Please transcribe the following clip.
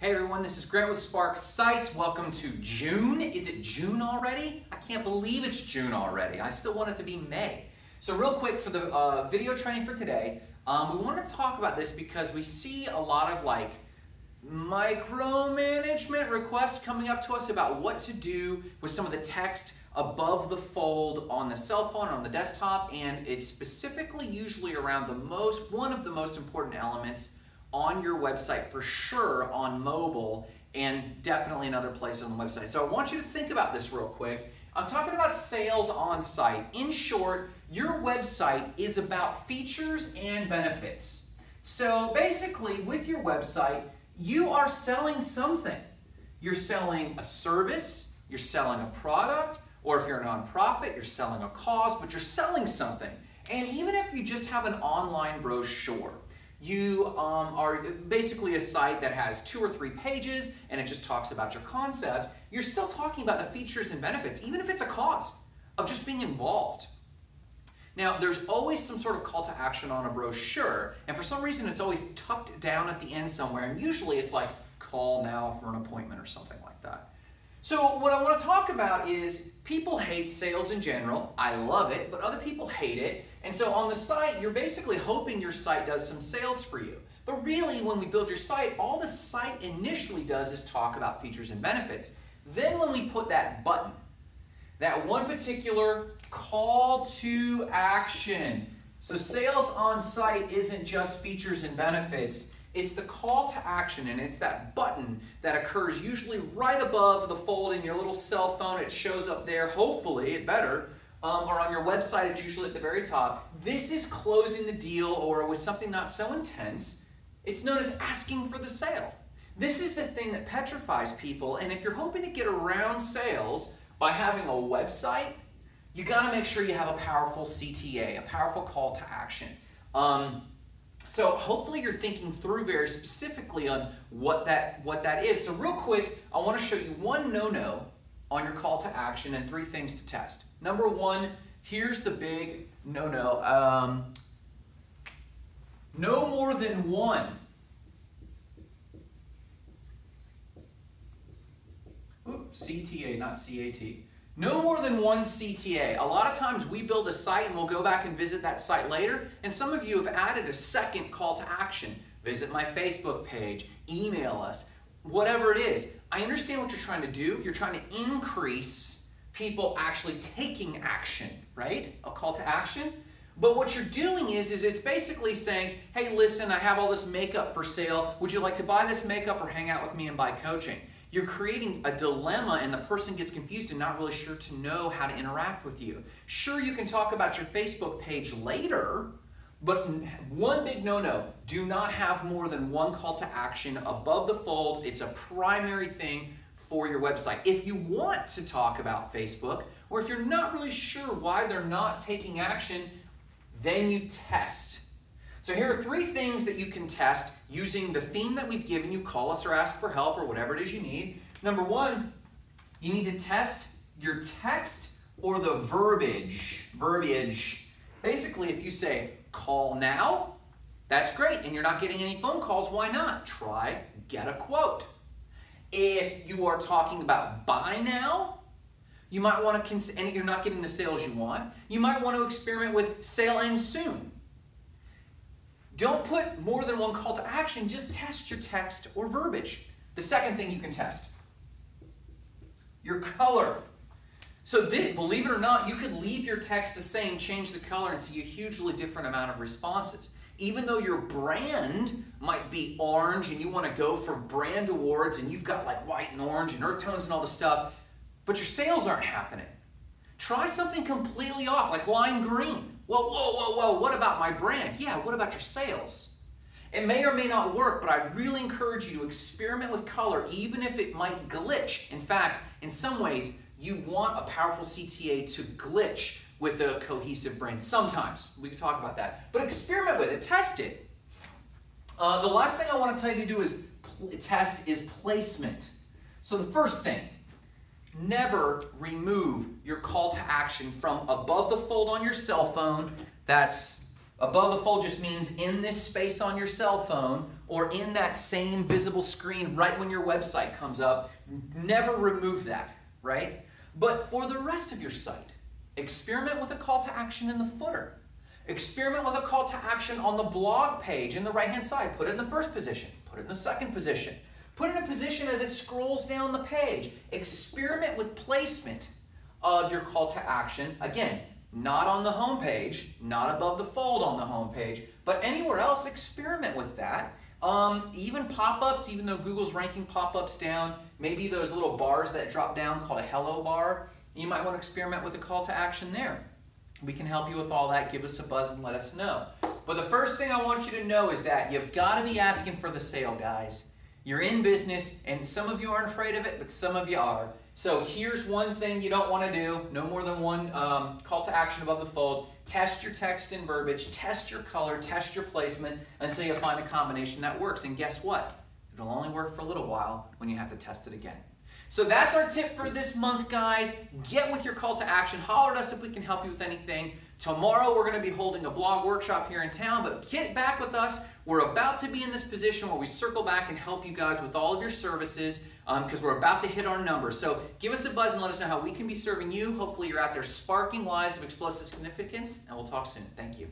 Hey everyone, this is Grant with Spark Sites. Welcome to June. Is it June already? I can't believe it's June already. I still want it to be May. So real quick for the uh, video training for today, um, we want to talk about this because we see a lot of like micromanagement requests coming up to us about what to do with some of the text above the fold on the cell phone, on the desktop, and it's specifically usually around the most, one of the most important elements on your website for sure on mobile and definitely another place on the website. So I want you to think about this real quick. I'm talking about sales on site. In short, your website is about features and benefits. So basically, with your website, you are selling something. You're selling a service, you're selling a product, or if you're a nonprofit, you're selling a cause, but you're selling something. And even if you just have an online brochure, you um, are basically a site that has two or three pages and it just talks about your concept, you're still talking about the features and benefits, even if it's a cost of just being involved. Now, there's always some sort of call to action on a brochure, and for some reason it's always tucked down at the end somewhere, and usually it's like, call now for an appointment or something like that. So what I want to talk about is people hate sales in general. I love it, but other people hate it. And so on the site, you're basically hoping your site does some sales for you. But really, when we build your site, all the site initially does is talk about features and benefits. Then when we put that button, that one particular call to action. So sales on site isn't just features and benefits, it's the call to action and it's that button that occurs usually right above the fold in your little cell phone. It shows up there, hopefully, it better. Um, or on your website, it's usually at the very top. This is closing the deal or with something not so intense. It's known as asking for the sale. This is the thing that petrifies people, and if you're hoping to get around sales by having a website, you got to make sure you have a powerful CTA, a powerful call to action. Um, so hopefully you're thinking through very specifically on what that what that is. So real quick, I want to show you one no-no on your call to action and three things to test. Number one, here's the big no-no. Um, no more than one. Ooh, CTA, not CAT. No more than one CTA. A lot of times we build a site and we'll go back and visit that site later, and some of you have added a second call to action. Visit my Facebook page, email us, whatever it is. I understand what you're trying to do. You're trying to increase people actually taking action, right? A call to action. But what you're doing is, is it's basically saying, hey, listen, I have all this makeup for sale. Would you like to buy this makeup or hang out with me and buy coaching? You're creating a dilemma and the person gets confused and not really sure to know how to interact with you. Sure, you can talk about your Facebook page later, but one big no-no, do not have more than one call to action above the fold. It's a primary thing for your website. If you want to talk about Facebook, or if you're not really sure why they're not taking action, then you test. So here are three things that you can test using the theme that we've given you, call us or ask for help or whatever it is you need. Number one, you need to test your text or the verbiage. Verbiage. Basically, if you say, call now, that's great, and you're not getting any phone calls, why not? Try get a quote. If you are talking about buy now, you might want to, and you're not getting the sales you want, you might want to experiment with sale end soon. Don't put more than one call to action, just test your text or verbiage. The second thing you can test, your color. So this, believe it or not, you could leave your text the same, change the color, and see a hugely different amount of responses. Even though your brand might be orange and you want to go for brand awards and you've got like white and orange and earth tones and all the stuff, but your sales aren't happening. Try something completely off, like lime green. Well, whoa, whoa, whoa, what about my brand? Yeah, what about your sales? It may or may not work, but I really encourage you to experiment with color, even if it might glitch. In fact, in some ways, you want a powerful CTA to glitch with a cohesive brand. Sometimes, we can talk about that. But experiment with it, test it. Uh, the last thing I want to tell you to do is test is placement. So the first thing, never remove your call to action from above the fold on your cell phone. That's Above the fold just means in this space on your cell phone or in that same visible screen right when your website comes up. Never remove that, right? But for the rest of your site, experiment with a call to action in the footer. Experiment with a call to action on the blog page in the right hand side. Put it in the first position, put it in the second position. Put in a position as it scrolls down the page. Experiment with placement of your call to action. Again, not on the home page, not above the fold on the home page, but anywhere else, experiment with that. Um, even pop-ups, even though Google's ranking pop-ups down, maybe those little bars that drop down called a hello bar, you might want to experiment with a call to action there. We can help you with all that. Give us a buzz and let us know. But the first thing I want you to know is that you've got to be asking for the sale, guys. You're in business, and some of you aren't afraid of it, but some of you are. So here's one thing you don't want to do. No more than one um, call to action above the fold. Test your text and verbiage, test your color, test your placement until you find a combination that works. And guess what? It'll only work for a little while when you have to test it again. So that's our tip for this month, guys. Get with your call to action. Holler at us if we can help you with anything. Tomorrow we're going to be holding a blog workshop here in town, but get back with us. We're about to be in this position where we circle back and help you guys with all of your services because um, we're about to hit our numbers. So give us a buzz and let us know how we can be serving you. Hopefully you're out there sparking lives of explosive significance, and we'll talk soon. Thank you.